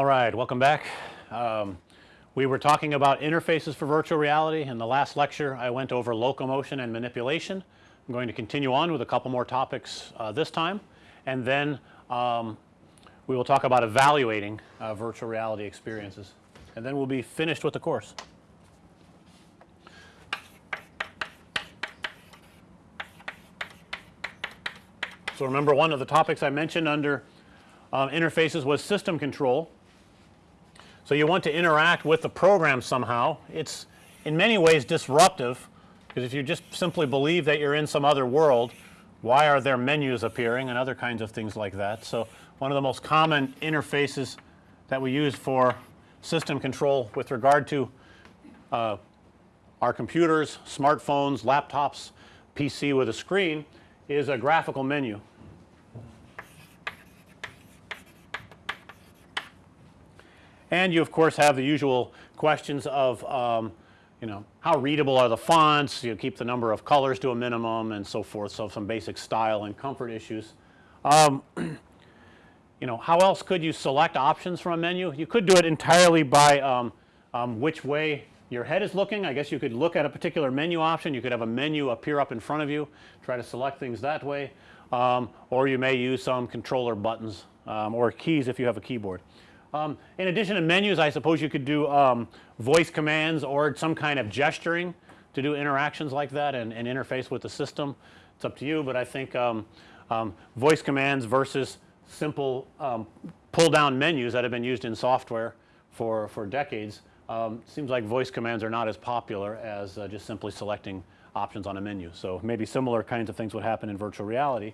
All right, welcome back. Um, we were talking about interfaces for virtual reality. In the last lecture, I went over locomotion and manipulation. I'm going to continue on with a couple more topics uh, this time and then um, we will talk about evaluating uh, virtual reality experiences and then we'll be finished with the course. So, remember one of the topics I mentioned under uh, interfaces was system control. So, you want to interact with the program somehow. It's in many ways disruptive because if you just simply believe that you're in some other world, why are there menus appearing and other kinds of things like that. So, one of the most common interfaces that we use for system control with regard to uh, our computers, smartphones, laptops, PC with a screen is a graphical menu. And you of course have the usual questions of um, you know how readable are the fonts, you keep the number of colors to a minimum and so forth. So, some basic style and comfort issues. Um, you know how else could you select options from a menu? You could do it entirely by um, um, which way your head is looking. I guess you could look at a particular menu option. You could have a menu appear up in front of you, try to select things that way. Um, or you may use some controller buttons um, or keys if you have a keyboard. Um, in addition to menus I suppose you could do um, voice commands or some kind of gesturing to do interactions like that and, and interface with the system. It's up to you, but I think um, um voice commands versus simple um, pull down menus that have been used in software for, for decades um, seems like voice commands are not as popular as uh, just simply selecting options on a menu. So, maybe similar kinds of things would happen in virtual reality.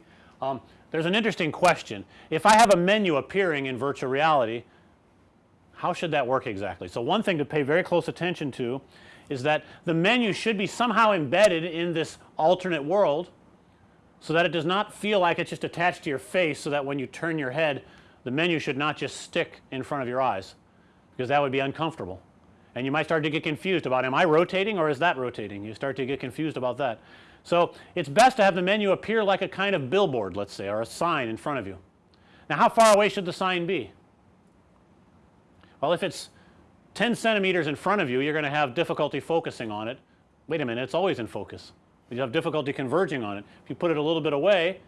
there's an interesting question. If I have a menu appearing in virtual reality how should that work exactly? So, one thing to pay very close attention to is that the menu should be somehow embedded in this alternate world so that it does not feel like it's just attached to your face so that when you turn your head the menu should not just stick in front of your eyes because that would be uncomfortable and you might start to get confused about am I rotating or is that rotating you start to get confused about that. So, it's best to have the menu appear like a kind of billboard let's say or a sign in front of you. Now, how far away should the sign be? Well, if it's 10 centimeters in front of you, you're going to have difficulty focusing on it. Wait a minute, it's always in focus. You have difficulty converging on it. If you put it a little bit away,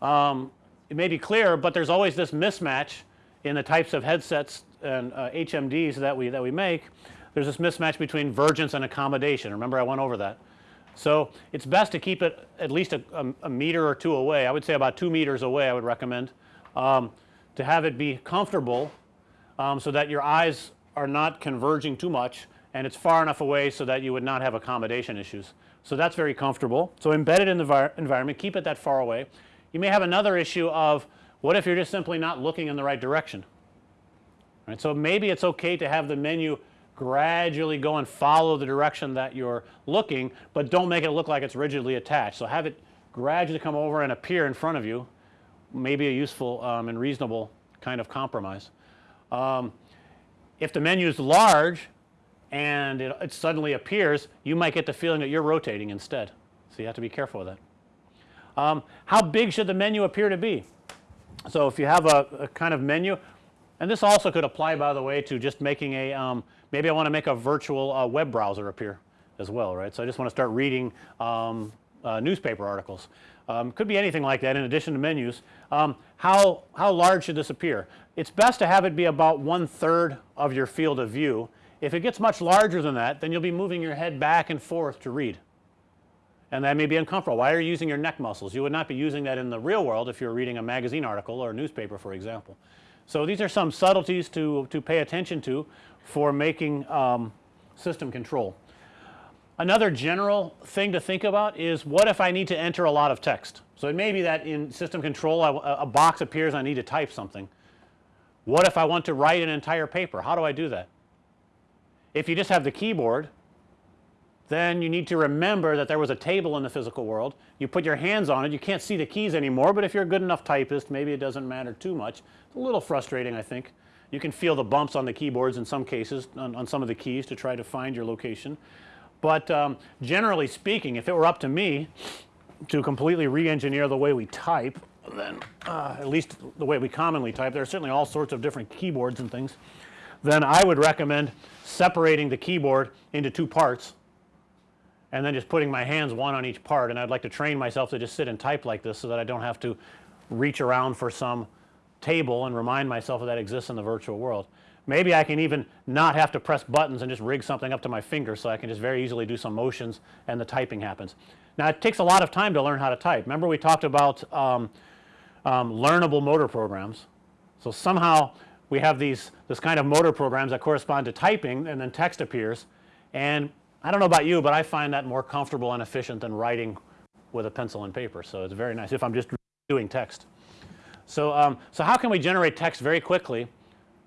um, it may be clear, but there's always this mismatch in the types of headsets and uh, HMDs that we that we make. There's this mismatch between vergence and accommodation. Remember I went over that. So, it's best to keep it at least a, a, a meter or 2 away. I would say about 2 meters away I would recommend um, to have it be comfortable um, so that your eyes are not converging too much and it's far enough away so that you would not have accommodation issues. So, that's very comfortable. So, embedded in the environment keep it that far away. You may have another issue of what if you're just simply not looking in the right direction right. So, maybe it's okay to have the menu gradually go and follow the direction that you're looking, but don't make it look like it's rigidly attached. So, have it gradually come over and appear in front of you maybe a useful um, and reasonable kind of compromise. Um, if the menu is large and it, it, suddenly appears you might get the feeling that you're rotating instead. So, you have to be careful with that. Um, how big should the menu appear to be? So, if you have a, a, kind of menu and this also could apply by the way to just making a um, maybe I want to make a virtual uh, web browser appear as well right. So, I just want to start reading um, uh, newspaper articles. Um, could be anything like that in addition to menus. Um, how, how large should this appear? It's best to have it be about one third of your field of view. If it gets much larger than that then you'll be moving your head back and forth to read and that may be uncomfortable. Why are you using your neck muscles? You would not be using that in the real world if you're reading a magazine article or a newspaper for example. So, these are some subtleties to, to pay attention to for making um, system control. Another general thing to think about is what if I need to enter a lot of text. So, it may be that in system control a box appears I need to type something. What if I want to write an entire paper? How do I do that? If you just have the keyboard then you need to remember that there was a table in the physical world. You put your hands on it you can't see the keys anymore, but if you're a good enough typist maybe it doesn't matter too much. It's a little frustrating I think. You can feel the bumps on the keyboards in some cases on, on some of the keys to try to find your location. But um, generally speaking if it were up to me to completely re-engineer the way we type then uh, at least the way we commonly type, there are certainly all sorts of different keyboards and things, then I would recommend separating the keyboard into two parts and then just putting my hands one on each part and I'd like to train myself to just sit and type like this so that I don't have to reach around for some table and remind myself that that exists in the virtual world. Maybe I can even not have to press buttons and just rig something up to my finger so I can just very easily do some motions and the typing happens. Now it takes a lot of time to learn how to type. Remember we talked about um, um, learnable motor programs. So somehow we have these this kind of motor programs that correspond to typing and then text appears and I don't know about you, but I find that more comfortable and efficient than writing with a pencil and paper. So it's very nice if I'm just doing text. So, um, so how can we generate text very quickly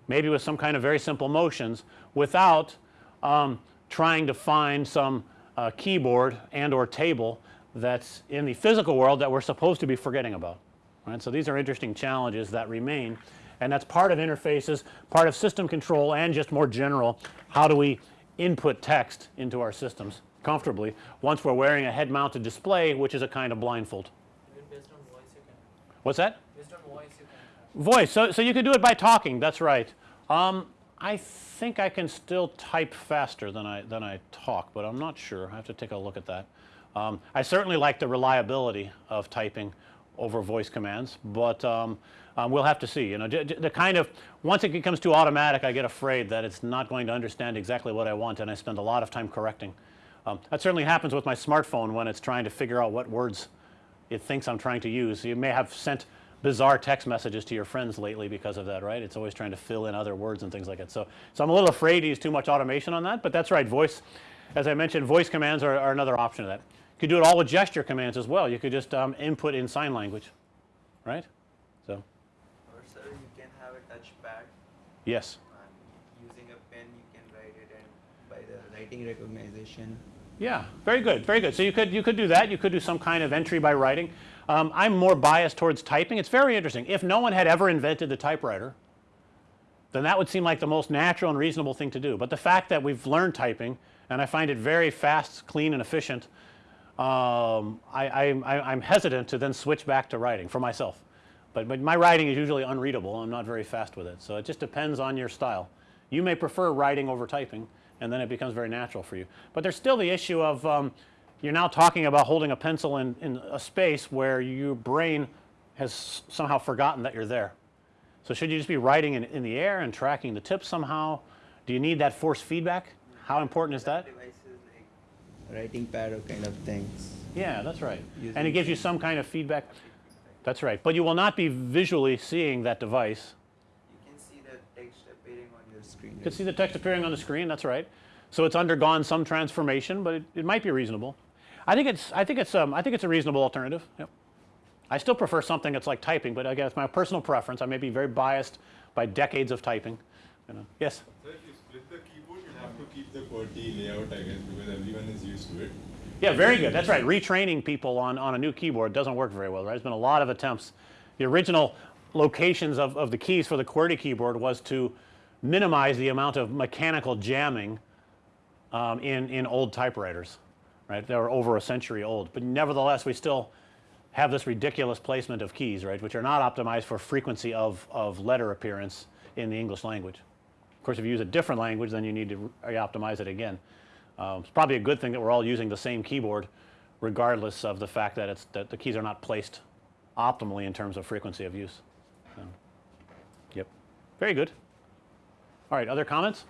maybe with some kind of very simple motions without um, trying to find some uh, keyboard and or table that's in the physical world that we're supposed to be forgetting about right. So, these are interesting challenges that remain and that's part of interfaces, part of system control and just more general how do we input text into our systems comfortably once we're wearing a head mounted display which is a kind of blindfold. Even based on voice you can. What's that? Voice can. So, so you could do it by talking. That's right. Um, I think I can still type faster than I than I talk, but I'm not sure. I have to take a look at that. Um, I certainly like the reliability of typing over voice commands, but um, um, we'll have to see. You know, the kind of once it becomes too automatic, I get afraid that it's not going to understand exactly what I want, and I spend a lot of time correcting. Um, that certainly happens with my smartphone when it's trying to figure out what words it thinks I'm trying to use. You may have sent bizarre text messages to your friends lately because of that, right? It's always trying to fill in other words and things like that. So, so I'm a little afraid to use too much automation on that, but that's right. Voice, as I mentioned, voice commands are, are another option of that. You could do it all with gesture commands as well. You could just um, input in sign language, right? So, Or sir, you can have a touchpad yes. and using a pen you can write it and by the writing recognition. Yeah, very good, very good. So you could you could do that. You could do some kind of entry by writing. Um, I'm more biased towards typing. It's very interesting. If no one had ever invented the typewriter, then that would seem like the most natural and reasonable thing to do. But the fact that we've learned typing and I find it very fast, clean and efficient, um, I, I'm hesitant to then switch back to writing for myself. But, but my writing is usually unreadable. I'm not very fast with it. So it just depends on your style. You may prefer writing over typing and then it becomes very natural for you. But there's still the issue of um, you're now talking about holding a pencil in, in a space where your brain has somehow forgotten that you're there. So should you just be writing in, in the air and tracking the tip somehow? Do you need that force feedback? How important is that? Devices like writing pad or kind of things. Yeah, that's right. And it gives you some kind of feedback. That's right. But you will not be visually seeing that device. You can see the text appearing on your screen. You can see the text appearing on the screen. That's right. So it's undergone some transformation, but it, it might be reasonable. I think it's I think it's um, I think it's a reasonable alternative. Yep. I still prefer something that's like typing, but again, it's my personal preference. I may be very biased by decades of typing. You know. Yes. So if you split the keyboard, you have to keep the QWERTY layout, I guess, because everyone is used to it. Yeah, very good. That's right. Retraining people on, on a new keyboard doesn't work very well, right? There's been a lot of attempts. The original locations of, of the keys for the QWERTY keyboard was to minimize the amount of mechanical jamming um, in, in old typewriters, right? They were over a century old. But nevertheless, we still have this ridiculous placement of keys, right, which are not optimized for frequency of, of letter appearance in the English language. Of course, if you use a different language, then you need to re-optimize it again. Um, it's probably a good thing that we're all using the same keyboard regardless of the fact that it's that the keys are not placed optimally in terms of frequency of use. Yep. Very good. All right, other comments?